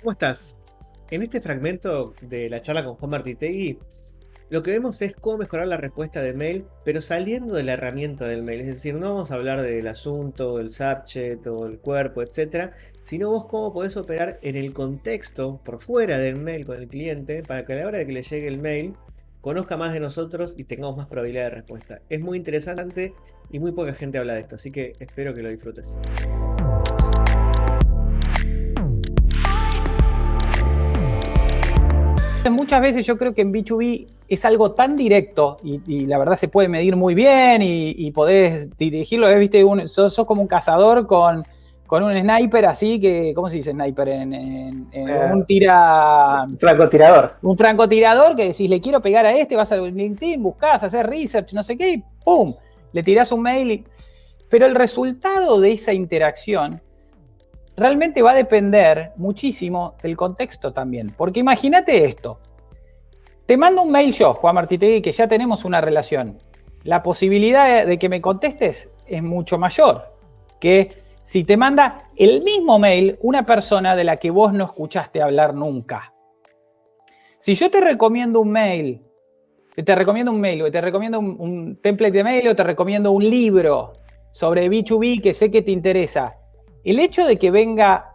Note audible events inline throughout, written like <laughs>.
¿Cómo estás? En este fragmento de la charla con Juan Martitegui, lo que vemos es cómo mejorar la respuesta de mail, pero saliendo de la herramienta del mail. Es decir, no vamos a hablar del asunto, el subject o el cuerpo, etcétera, sino vos cómo podés operar en el contexto, por fuera del mail con el cliente, para que a la hora de que le llegue el mail, conozca más de nosotros y tengamos más probabilidad de respuesta. Es muy interesante y muy poca gente habla de esto, así que espero que lo disfrutes. Muchas veces yo creo que en B2B es algo tan directo y, la verdad se puede medir muy bien y, podés dirigirlo. ¿Viste? sos, como un cazador con, un sniper así que, ¿cómo se dice sniper? En, eh, un tira... Un francotirador. Un francotirador que decís, le quiero pegar a este, vas a LinkedIn, buscás, hacer research, no sé qué, y ¡pum! Le tirás un mail. Pero el resultado de esa interacción realmente va a depender muchísimo del contexto también. Porque imagínate esto. Te mando un mail yo, Juan Martitegui, que ya tenemos una relación. La posibilidad de que me contestes es mucho mayor que si te manda el mismo mail una persona de la que vos no escuchaste hablar nunca. Si yo te recomiendo un mail, te recomiendo un mail, o te recomiendo un, un template de mail, o te recomiendo un libro sobre B2B que sé que te interesa, el hecho de que venga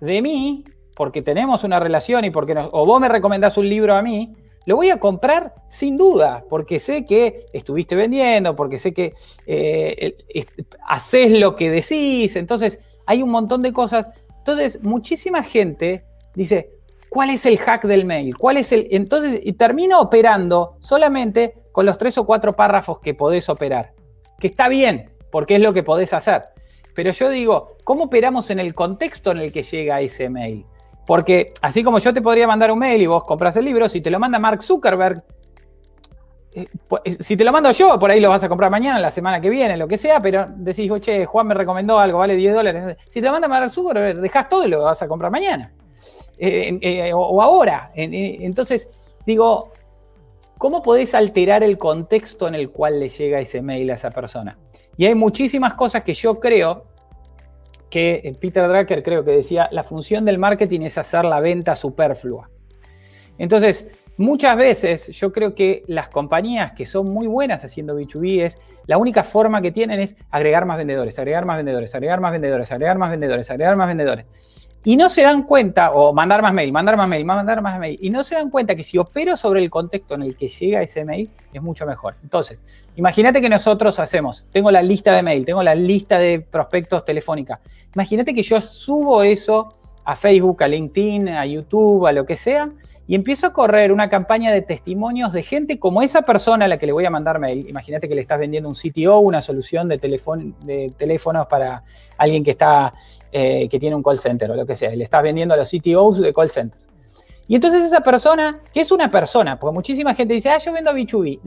de mí, porque tenemos una relación y porque o vos me recomendás un libro a mí, lo voy a comprar sin duda, porque sé que estuviste vendiendo, porque sé que eh, haces lo que decís, entonces hay un montón de cosas. Entonces, muchísima gente dice, ¿cuál es el hack del mail? ¿Cuál es el...? Entonces, y termina operando solamente con los tres o cuatro párrafos que podés operar, que está bien, porque es lo que podés hacer. Pero yo digo, ¿cómo operamos en el contexto en el que llega ese mail? Porque así como yo te podría mandar un mail y vos compras el libro, si te lo manda Mark Zuckerberg, eh, eh, si te lo mando yo, por ahí lo vas a comprar mañana, la semana que viene, lo que sea, pero decís, oye, Juan me recomendó algo, vale 10 dólares. Si te lo manda Mark Zuckerberg, dejas todo y lo vas a comprar mañana. Eh, o, ahora. entonces, digo, ¿cómo podés alterar el contexto en el cual le llega ese mail a esa persona? Y hay muchísimas cosas que yo creo que eh, Peter Drucker creo que decía, la función del marketing es hacer la venta superflua. Entonces, muchas veces yo creo que las compañías que son muy buenas haciendo B2B es, la única forma que tienen es agregar más vendedores, agregar más vendedores, agregar más vendedores, agregar más vendedores, agregar más vendedores y no se dan cuenta, o mandar más mail, mandar más mail, mandar más mail, y no se dan cuenta que si opero sobre el contexto en el que llega ese mail, es mucho mejor. Entonces, imagínate que nosotros hacemos, tengo la lista de mail, tengo la lista de prospectos telefónica. Imagínate que yo subo eso a Facebook, a LinkedIn, a YouTube, a lo que sea, y empiezo a correr una campaña de testimonios de gente como esa persona a la que le voy a mandar mail. Imagínate que le estás vendiendo un CTO, una solución de, de teléfonos para alguien que, está, eh, que tiene un call center o lo que sea. Le estás vendiendo a los CTOs de call centers. Y entonces esa persona, que es una persona, porque muchísima gente dice, ah, yo vendo a B2B.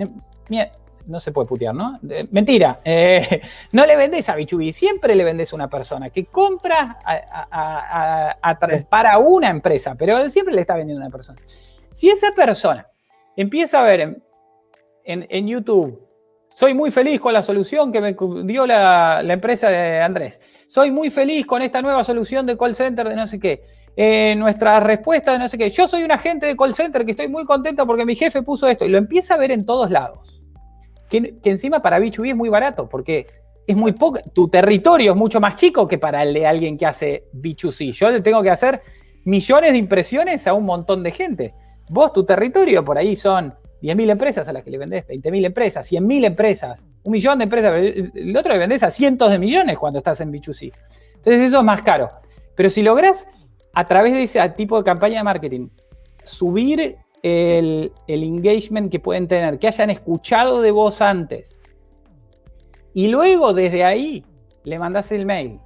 Mira, no se puede putear, ¿no? Mentira, eh, <laughs> no le vendes a B2B, siempre le vendes a una persona que compra para una empresa, pero siempre le está vendiendo a una persona. Si esa persona empieza a ver en, YouTube, soy muy feliz con la solución que me dio la, empresa de Andrés. Soy muy feliz con esta nueva solución de call center de no sé qué. Eh, nuestra respuesta de no sé qué. Yo soy un agente de call center que estoy muy contento porque mi jefe puso esto. Y lo empieza a ver en todos lados que, encima para B2B es muy barato, porque es muy poco, tu territorio es mucho más chico que para el de alguien que hace B2C. Yo le tengo que hacer millones de impresiones a un montón de gente. Vos, tu territorio, por ahí son 10.000 empresas a las que le vendés, 20.000 empresas, 100.000 empresas, un millón de empresas. El otro le vendés a cientos de millones cuando estás en B2C. Entonces eso es más caro. Pero si lográs, a través de ese tipo de campaña de marketing, subir el, engagement que pueden tener, que hayan escuchado de vos antes. Y luego desde ahí le mandás el mail.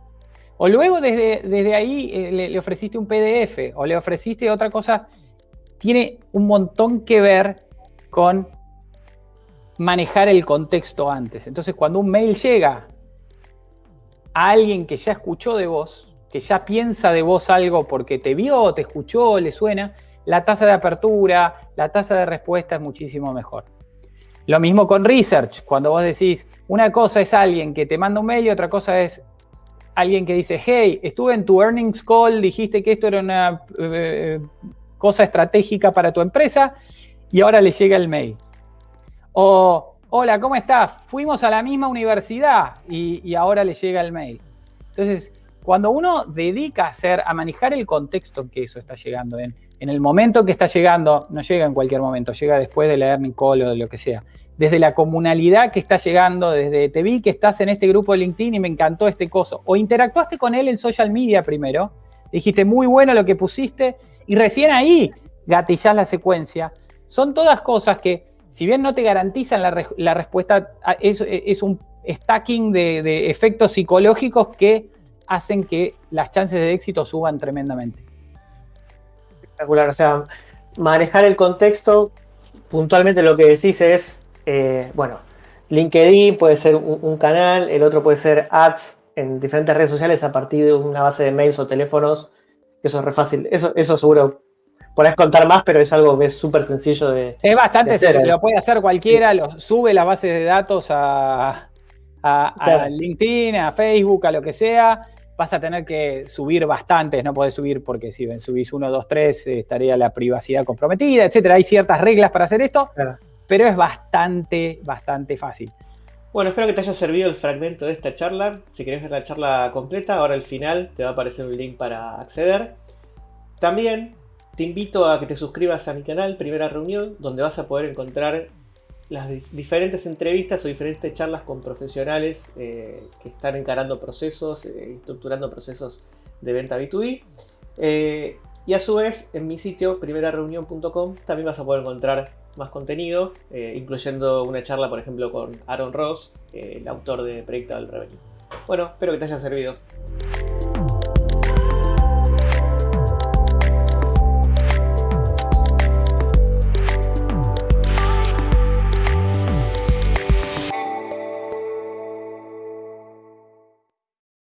O luego desde, desde ahí eh, le, ofreciste un PDF o le ofreciste otra cosa. Tiene un montón que ver con manejar el contexto antes. Entonces, cuando un mail llega a alguien que ya escuchó de vos, que ya piensa de vos algo porque te vio, te escuchó, le suena, la tasa de apertura, la tasa de respuesta es muchísimo mejor. Lo mismo con research, cuando vos decís, una cosa es alguien que te manda un mail y otra cosa es alguien que dice, hey, estuve en tu earnings call, dijiste que esto era una eh, cosa estratégica para tu empresa y ahora le llega el mail. O, hola, ¿cómo estás? Fuimos a la misma universidad y, ahora le llega el mail. Entonces, cuando uno dedica a, hacer, a manejar el contexto en que eso está llegando, en, en el momento que está llegando, no llega en cualquier momento, llega después de la earning call o de lo que sea, desde la comunalidad que está llegando, desde te vi que estás en este grupo de LinkedIn y me encantó este coso, o interactuaste con él en social media primero, dijiste muy bueno lo que pusiste, y recién ahí gatillás la secuencia, son todas cosas que, si bien no te garantizan la, respuesta, es, un stacking de efectos psicológicos que hacen que las chances de éxito suban tremendamente. Espectacular, o sea, manejar el contexto, puntualmente lo que decís es, eh, bueno, LinkedIn puede ser un, canal, el otro puede ser ads en diferentes redes sociales a partir de una base de mails o teléfonos, eso es re fácil, eso, eso seguro podés contar más, pero es algo que es súper sencillo de. Es bastante sencillo, lo puede hacer cualquiera, lo, sube las bases de datos a, a, LinkedIn, a Facebook, a lo que sea. Vas a tener que subir bastantes, no podés subir porque si subís uno, dos, tres, estaría la privacidad comprometida, etcétera. Hay ciertas reglas para hacer esto, pero es bastante, bastante fácil. Bueno, espero que te haya servido el fragmento de esta charla. Si querés ver la charla completa, ahora al final te va a aparecer un link para acceder. También te invito a que te suscribas a mi canal Primera Reunión, donde vas a poder encontrar las diferentes entrevistas o diferentes charlas con profesionales eh, que están encarando procesos, eh, estructurando procesos de venta B2B. Eh, y a su vez, en mi sitio, primerareunión.com, también vas a poder encontrar más contenido, incluyendo una charla, por ejemplo, con Aaron Ross, el autor de Predictable Revenue. Bueno, espero que te haya servido.